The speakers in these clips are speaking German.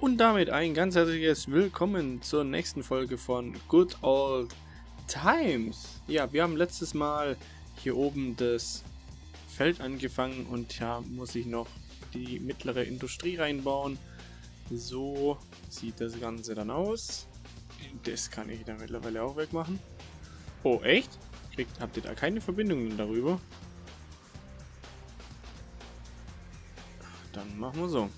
Und damit ein ganz herzliches Willkommen zur nächsten Folge von Good Old Times. Ja, wir haben letztes Mal hier oben das Feld angefangen und ja, muss ich noch die mittlere Industrie reinbauen. So sieht das Ganze dann aus. Das kann ich dann mittlerweile auch wegmachen. Oh, echt? Kriegt, habt ihr da keine Verbindungen darüber? Dann machen wir so.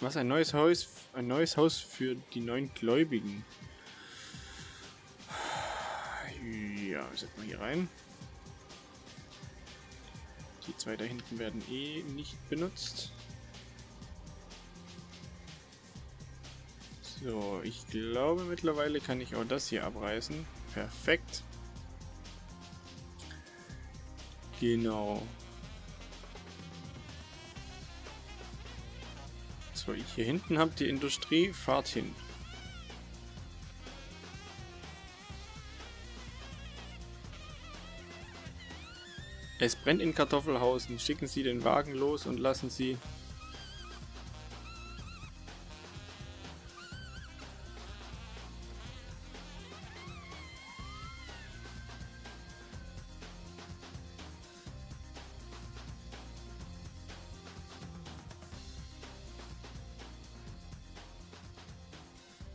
Was ein neues Haus, ein neues Haus für die neuen Gläubigen. Ja, setzen wir hier rein. Die zwei da hinten werden eh nicht benutzt. So, ich glaube mittlerweile kann ich auch das hier abreißen. Perfekt. Genau. So, hier hinten habe die Industrie. Fahrt hin. Es brennt in Kartoffelhausen. Schicken Sie den Wagen los und lassen Sie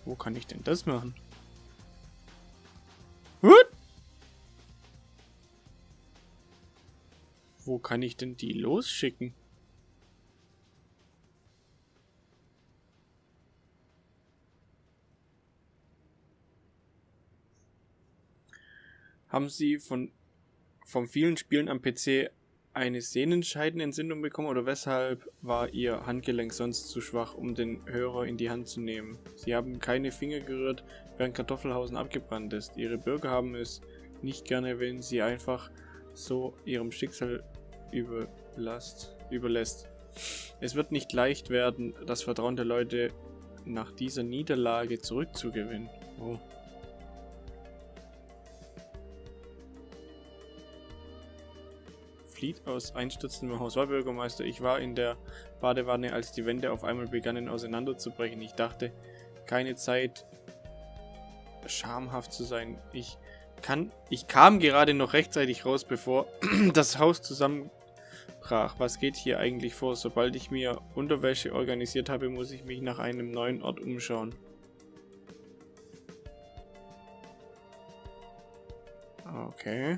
Wo kann ich denn das machen? What? Wo kann ich denn die losschicken? Haben Sie von vom vielen Spielen am PC eine Sehnenscheidenentzündung bekommen oder weshalb war Ihr Handgelenk sonst zu schwach, um den Hörer in die Hand zu nehmen? Sie haben keine Finger gerührt, während Kartoffelhausen abgebrannt ist. Ihre Bürger haben es nicht gerne, wenn sie einfach so ihrem Schicksal überlasst, überlässt. Es wird nicht leicht werden, das Vertrauen der Leute nach dieser Niederlage zurückzugewinnen. Oh. Flieht aus einstürzendem Haus. War Bürgermeister, ich war in der Badewanne, als die Wände auf einmal begannen auseinanderzubrechen. Ich dachte, keine Zeit, schamhaft zu sein. Ich kann, ich kam gerade noch rechtzeitig raus, bevor das Haus zusammenbrach. Was geht hier eigentlich vor? Sobald ich mir Unterwäsche organisiert habe, muss ich mich nach einem neuen Ort umschauen. Okay.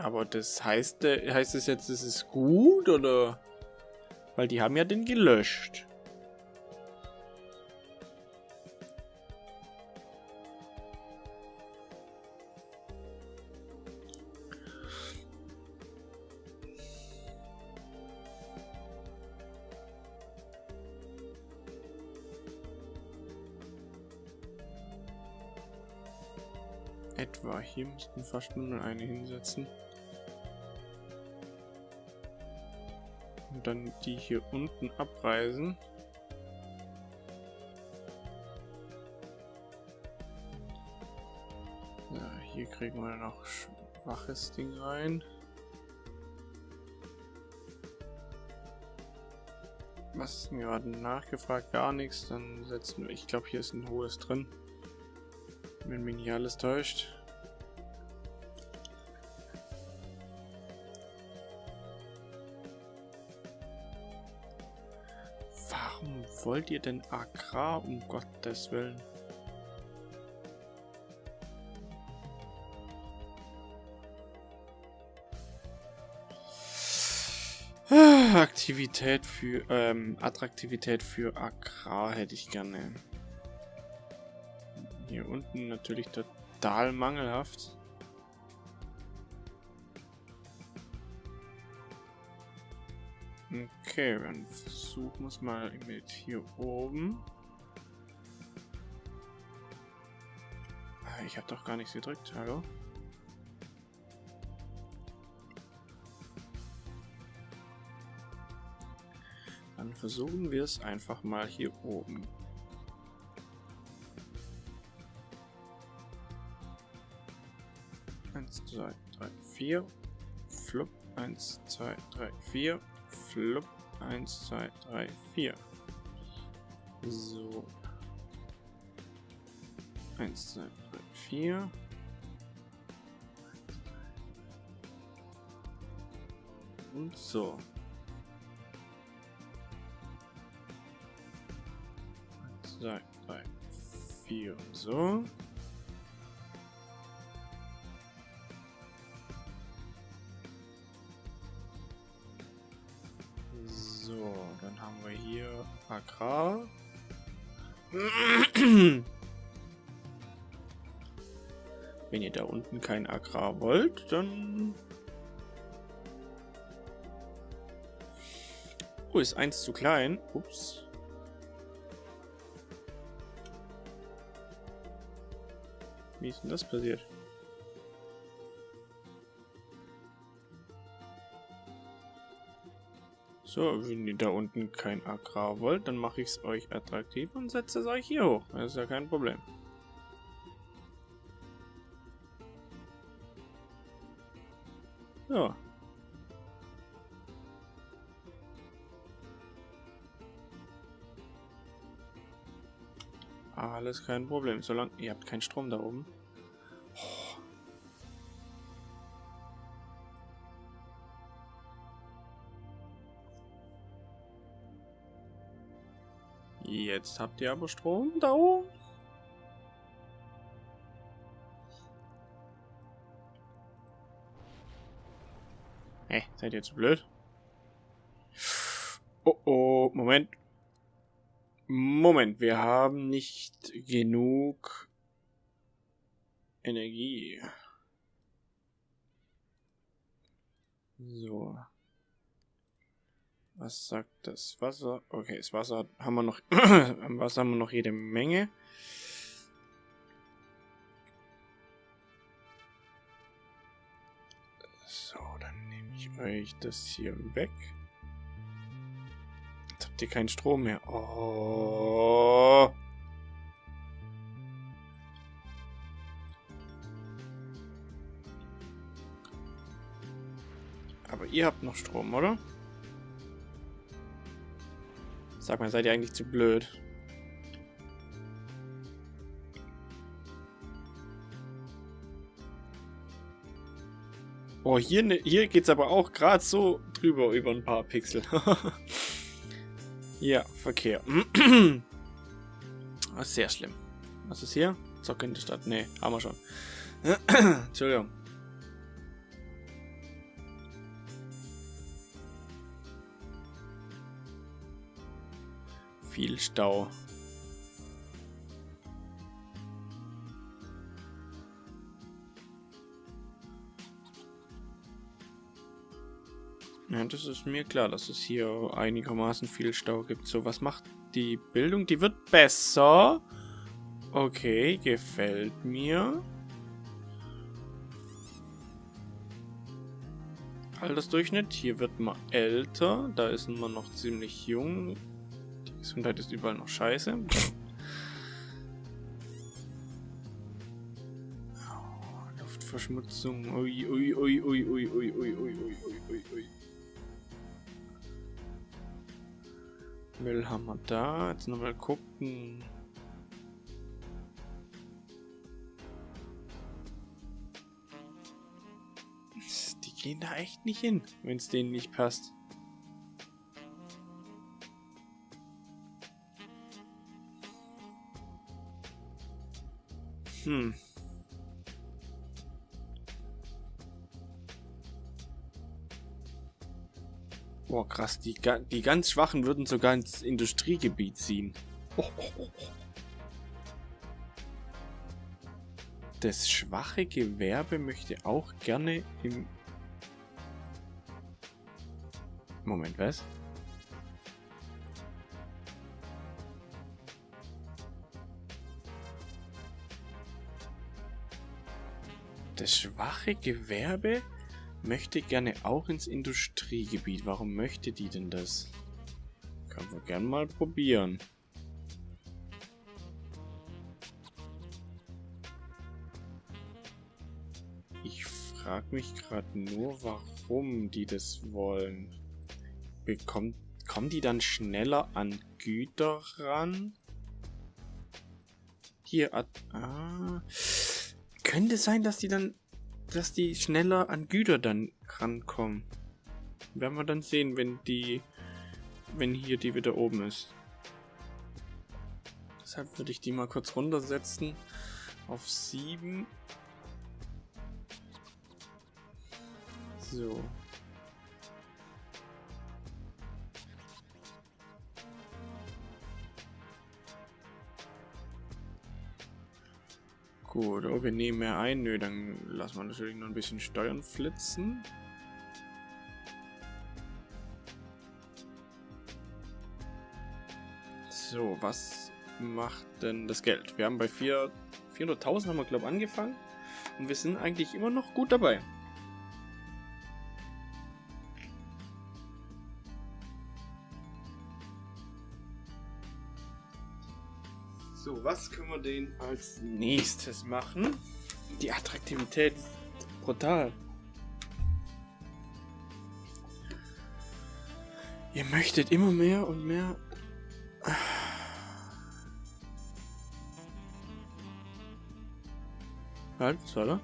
Aber das heißt, äh, heißt es jetzt, es ist gut oder? Weil die haben ja den gelöscht. Etwa hier müssten fast nur eine hinsetzen. Dann die hier unten abreißen. Ja, hier kriegen wir noch schwaches Ding rein. Was ist denn gerade nachgefragt? Gar nichts. Dann setzen wir. Ich glaube, hier ist ein hohes drin. Wenn mich nicht alles täuscht. Wollt ihr denn Agrar, um Gottes Willen? Aktivität für, ähm, Attraktivität für Agrar hätte ich gerne. Hier unten natürlich total mangelhaft. Okay, dann versuchen wir es mal mit hier oben. Ah, ich habe doch gar nichts gedrückt, hallo? Dann versuchen wir es einfach mal hier oben. Eins, zwei, drei, vier. Flup. Eins, zwei, drei, vier. Flup. 1, 2, 3, 4. So. 1, 2, 3, 4. Und so. 1, 2, 3, 4 und so. Dann haben wir hier Agrar. Wenn ihr da unten kein Agrar wollt, dann... Oh, ist eins zu klein. Ups. Wie ist denn das passiert? So, wenn ihr da unten kein Agrar wollt, dann mache ich es euch attraktiv und setze es euch hier hoch. Das ist ja kein Problem. Ja. Alles kein Problem. Solange ihr habt keinen Strom da oben. Jetzt habt ihr aber Strom da oben. Hey, seid ihr zu blöd? Oh oh, Moment. Moment, wir haben nicht genug Energie. So. Was sagt das Wasser? Okay, das Wasser haben wir noch. Am Wasser haben wir noch jede Menge. So, dann nehme ich euch das hier weg. Jetzt habt ihr keinen Strom mehr. Oh. Aber ihr habt noch Strom, oder? Sag mal, seid ihr eigentlich zu blöd? Oh, hier, ne, hier geht's aber auch gerade so drüber über ein paar Pixel. ja, Verkehr. Sehr schlimm. Was ist hier? Zocke in der Stadt. Nee, haben wir schon. Entschuldigung. Viel Stau. Ja, das ist mir klar, dass es hier einigermaßen viel Stau gibt. So, was macht die Bildung? Die wird besser. Okay, gefällt mir. Altersdurchschnitt, hier wird man älter. Da ist man noch ziemlich jung. Gesundheit ist überall noch scheiße. Oh, Luftverschmutzung. Ui, ui, ui, ui, ui, ui, ui, ui, ui, ui, ui. Müll haben wir da. Jetzt nochmal gucken. Die gehen da echt nicht hin, wenn es denen nicht passt. Hm. Boah, krass. Die, die ganz Schwachen würden sogar ins Industriegebiet ziehen. Oh, oh, oh. Das schwache Gewerbe möchte auch gerne im... Moment, was? Das schwache Gewerbe möchte gerne auch ins Industriegebiet. Warum möchte die denn das? Können wir gern mal probieren. Ich frage mich gerade nur, warum die das wollen. Bekommt, kommen die dann schneller an Güter ran? Hier, ah, könnte sein, dass die dann, dass die schneller an Güter dann rankommen. Werden wir dann sehen, wenn die, wenn hier die wieder oben ist. Deshalb würde ich die mal kurz runtersetzen auf 7. So. Gut, oh, wir nehmen mehr ein. Nö, dann lassen wir natürlich noch ein bisschen Steuern flitzen. So, was macht denn das Geld? Wir haben bei 400.000 haben wir, glaube angefangen. Und wir sind eigentlich immer noch gut dabei. So, was können wir denn als nächstes machen? Die Attraktivität ist brutal. Ihr möchtet immer mehr und mehr. Halt, soll er?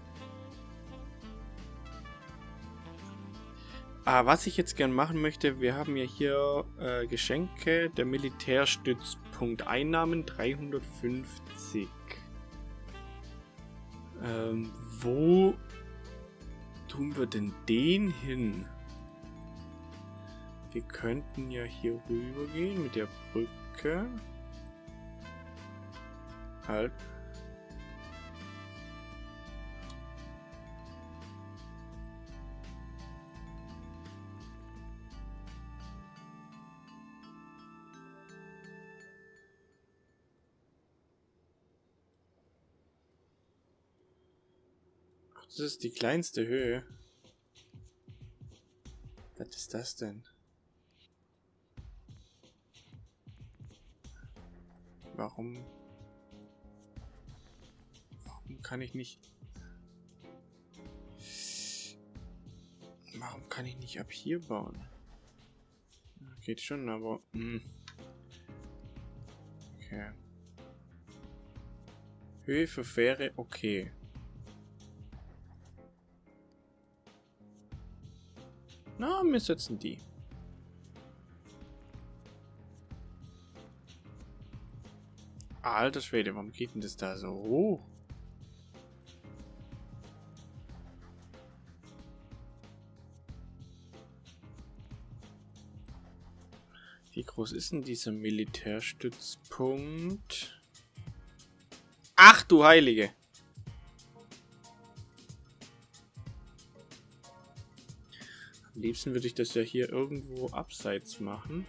Ah, was ich jetzt gern machen möchte, wir haben ja hier äh, Geschenke, der Militärstützpunkt Einnahmen 350. Ähm, wo tun wir denn den hin? Wir könnten ja hier rüber gehen mit der Brücke. Halt, Das ist die kleinste Höhe. Was ist das denn? Warum? Warum kann ich nicht... Warum kann ich nicht ab hier bauen? Geht schon, aber... Mh. Hm. Okay. Höhe für Fähre, okay. Na, wir setzen die. Alter Schwede, warum geht denn das da so hoch? Wie groß ist denn dieser Militärstützpunkt? Ach du Heilige! Liebsten würde ich das ja hier irgendwo abseits machen.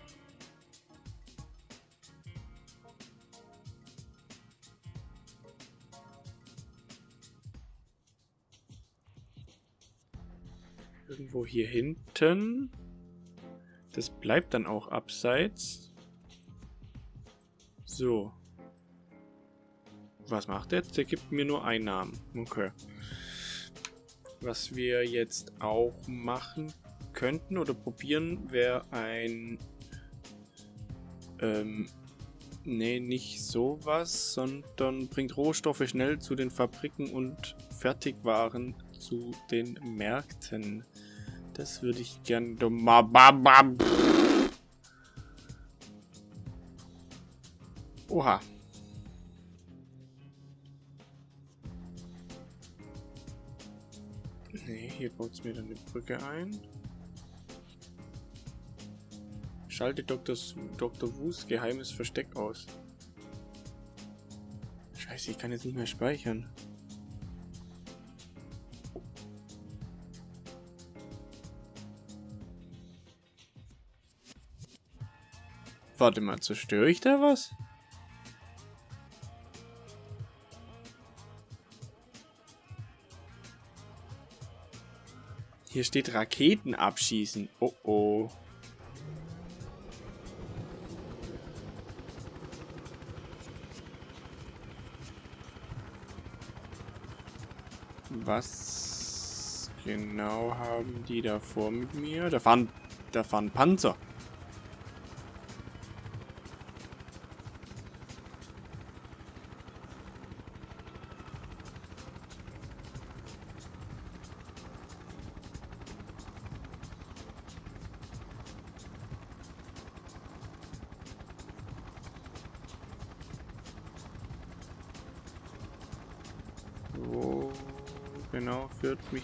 Irgendwo hier hinten. Das bleibt dann auch abseits. So. Was macht der? Der gibt mir nur Einnahmen. Okay. Was wir jetzt auch machen könnten oder probieren, wäre ein... Ähm, nee, nicht sowas, sondern bringt Rohstoffe schnell zu den Fabriken und Fertigwaren zu den Märkten. Das würde ich gern... Oha. Nee, hier baut es mir dann eine Brücke ein. Schalte Dr. Dr. Wus geheimes Versteck aus. Scheiße, ich kann jetzt nicht mehr speichern. Warte mal, zerstöre ich da was? Hier steht Raketen abschießen. Oh oh. Was genau haben die da vor mit mir? Da fahren, da fahren Panzer.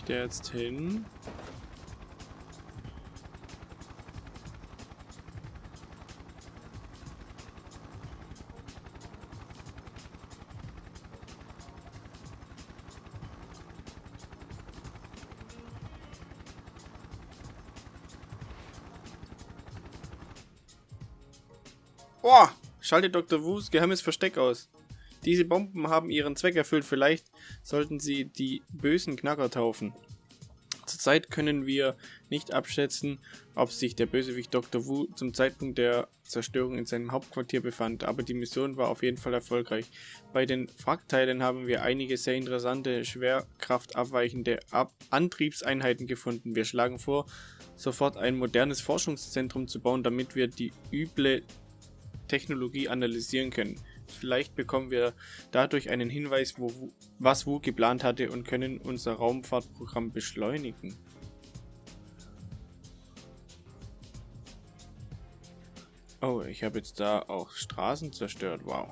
Der jetzt hin? Boah, schalte Dr. Wus geheimes Versteck aus. Diese Bomben haben ihren Zweck erfüllt. Vielleicht sollten sie die bösen Knacker taufen. Zurzeit können wir nicht abschätzen, ob sich der Bösewicht Dr. Wu zum Zeitpunkt der Zerstörung in seinem Hauptquartier befand, aber die Mission war auf jeden Fall erfolgreich. Bei den Wrackteilen haben wir einige sehr interessante, schwerkraftabweichende Ab Antriebseinheiten gefunden. Wir schlagen vor, sofort ein modernes Forschungszentrum zu bauen, damit wir die üble Technologie analysieren können. Vielleicht bekommen wir dadurch einen Hinweis, wo, was Wu geplant hatte und können unser Raumfahrtprogramm beschleunigen. Oh, ich habe jetzt da auch Straßen zerstört. Wow.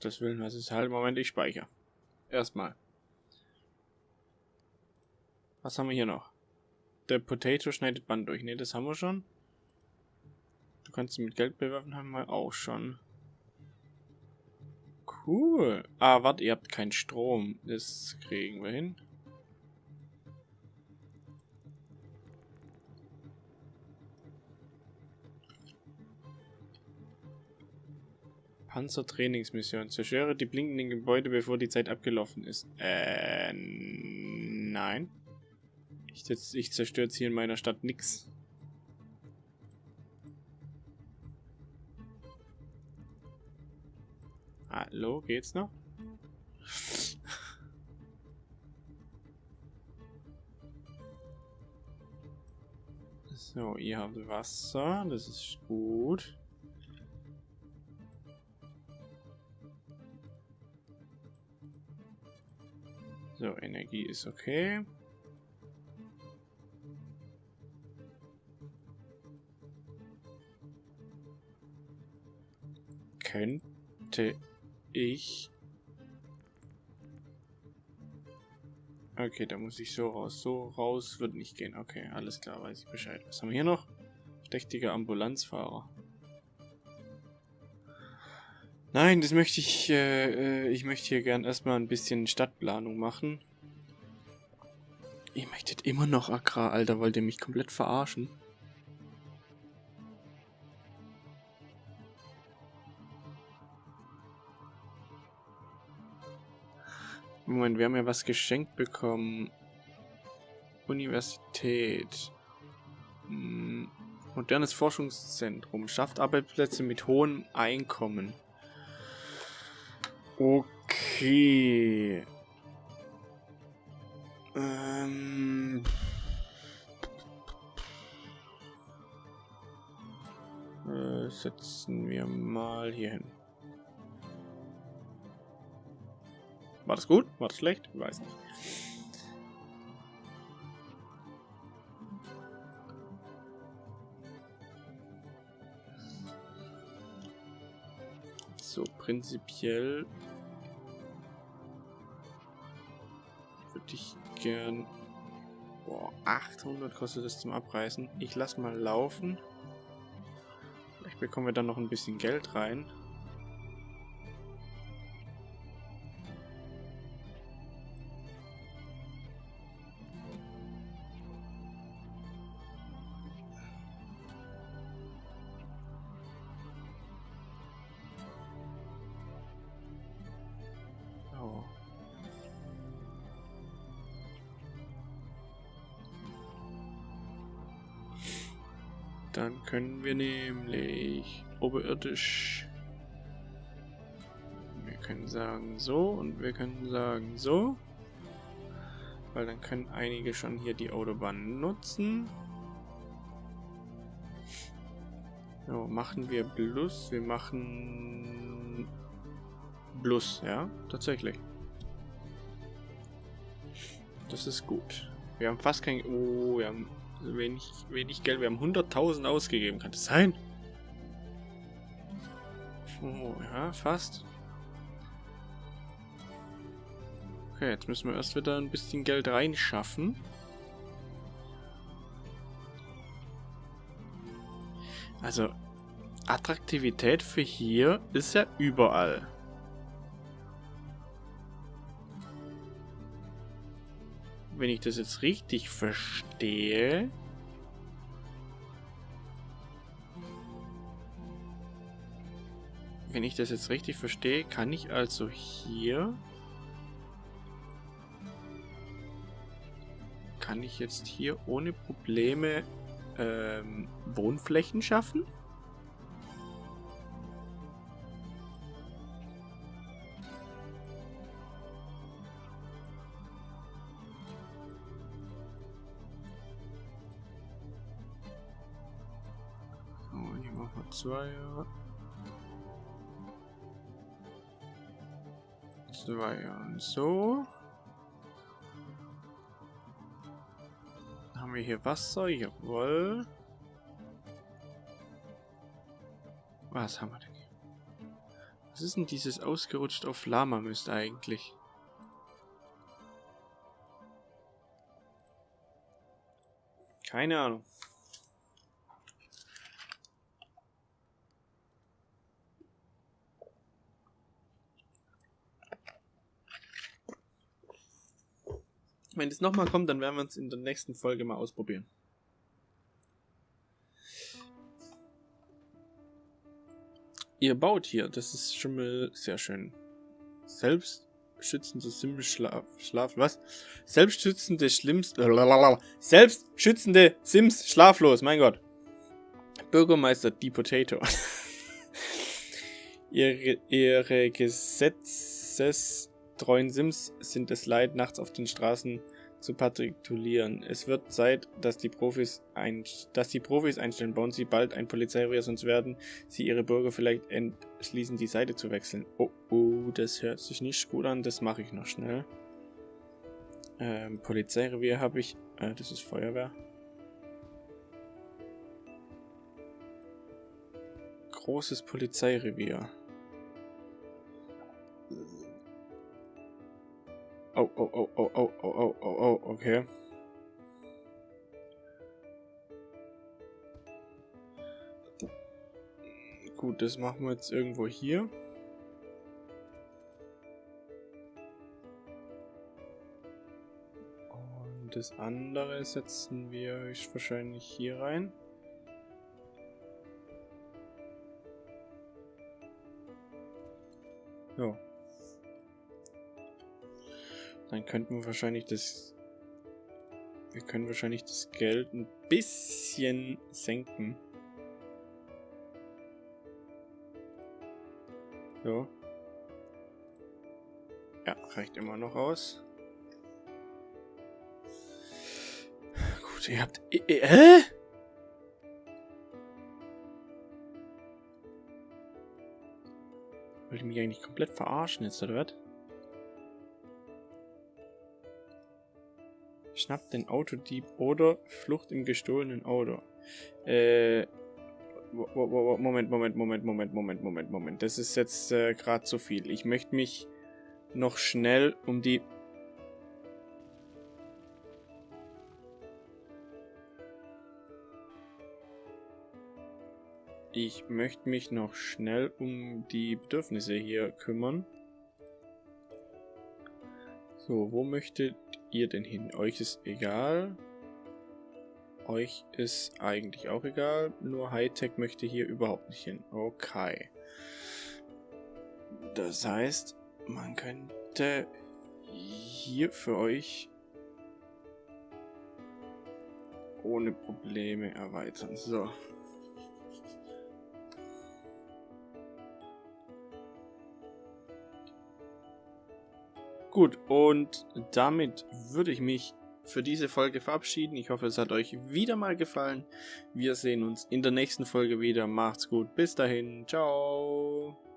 Das Willen, was ist halt? Moment, ich speichere. Erstmal. Was haben wir hier noch? Der Potato schneidet Band durch. Ne, das haben wir schon. Du kannst sie mit Geld bewerfen, haben wir auch schon. Cool. Ah, warte, ihr habt keinen Strom. Das kriegen wir hin. Panzertrainingsmission. Zerstöre die blinkenden Gebäude, bevor die Zeit abgelaufen ist. Äh, nein. Ich, ich zerstöre jetzt hier in meiner Stadt nix. Hallo, geht's noch? So, ihr habt Wasser, das ist gut. So, Energie ist okay. Könnte ich... Okay, da muss ich so raus. So raus wird nicht gehen. Okay, alles klar, weiß ich Bescheid. Was haben wir hier noch? Verdächtiger Ambulanzfahrer. Nein, das möchte ich, äh, äh, ich möchte hier gern erstmal ein bisschen Stadtplanung machen. Ihr möchtet immer noch Agrar, Alter, wollt ihr mich komplett verarschen? Moment, wir haben ja was geschenkt bekommen. Universität. Hm, modernes Forschungszentrum. Schafft Arbeitsplätze mit hohem Einkommen. Okay. Ähm. Äh, setzen wir mal hier hin. War das gut? War das schlecht? Ich weiß nicht. So, prinzipiell gern... Boah, 800 kostet es zum Abreißen. Ich lass mal laufen. Vielleicht bekommen wir dann noch ein bisschen Geld rein. Dann können wir nämlich oberirdisch. Wir können sagen so und wir können sagen so. Weil dann können einige schon hier die Autobahn nutzen. So, machen wir Plus. Wir machen Plus, ja, tatsächlich. Das ist gut. Wir haben fast kein... Oh, wir haben wenig, wenig Geld. Wir haben 100.000 ausgegeben. Kann das sein? Oh, ja, fast. Okay, jetzt müssen wir erst wieder ein bisschen Geld reinschaffen. Also, Attraktivität für hier ist ja überall. Wenn ich das jetzt richtig verstehe... Wenn ich das jetzt richtig verstehe, kann ich also hier... Kann ich jetzt hier ohne Probleme ähm, Wohnflächen schaffen? Wir Zweier. Zweier und so. Haben wir hier Wasser? Jawohl. Was haben wir denn hier? Was ist denn dieses ausgerutscht auf Lama Mist eigentlich? Keine Ahnung. Wenn es nochmal kommt, dann werden wir es in der nächsten Folge mal ausprobieren. Ihr baut hier, das ist schon mal sehr schön. Selbstschützende Sims Schlaf, Schlaf, was? Selbstschützende Schlimmst, selbstschützende Sims schlaflos, mein Gott. Bürgermeister Die Potato. ihre, ihre gesetzestreuen Sims sind es leid, nachts auf den Straßen zu patrouillieren. Es wird Zeit, dass die Profis, ein, dass die Profis einstellen. Bauen sie bald ein Polizeirevier, sonst werden sie ihre Bürger vielleicht entschließen, die Seite zu wechseln. Oh, oh, das hört sich nicht gut an. Das mache ich noch schnell. Ähm, Polizeirevier habe ich. Äh, das ist Feuerwehr. Großes Polizeirevier. Oh, oh, oh, oh, oh, oh, oh, oh, oh, okay. Gut, das machen wir jetzt irgendwo hier. Und das andere setzen wir wahrscheinlich hier rein. Ja. Dann könnten wir wahrscheinlich das... Wir können wahrscheinlich das Geld ein bisschen senken. So. Ja, reicht immer noch aus. Gut, ihr habt... Äh? Wollt ihr mich eigentlich komplett verarschen jetzt, oder was? Schnappt den Autodieb oder Flucht im gestohlenen Auto. Äh, Moment, Moment, Moment, Moment, Moment, Moment, Moment. Das ist jetzt äh, gerade zu viel. Ich möchte mich noch schnell um die... Ich möchte mich noch schnell um die Bedürfnisse hier kümmern. So, wo möchtet ihr denn hin? Euch ist egal. Euch ist eigentlich auch egal. Nur Hightech möchte hier überhaupt nicht hin. Okay. Das heißt, man könnte hier für euch ohne Probleme erweitern. So. Gut, und damit würde ich mich für diese Folge verabschieden. Ich hoffe, es hat euch wieder mal gefallen. Wir sehen uns in der nächsten Folge wieder. Macht's gut. Bis dahin. Ciao.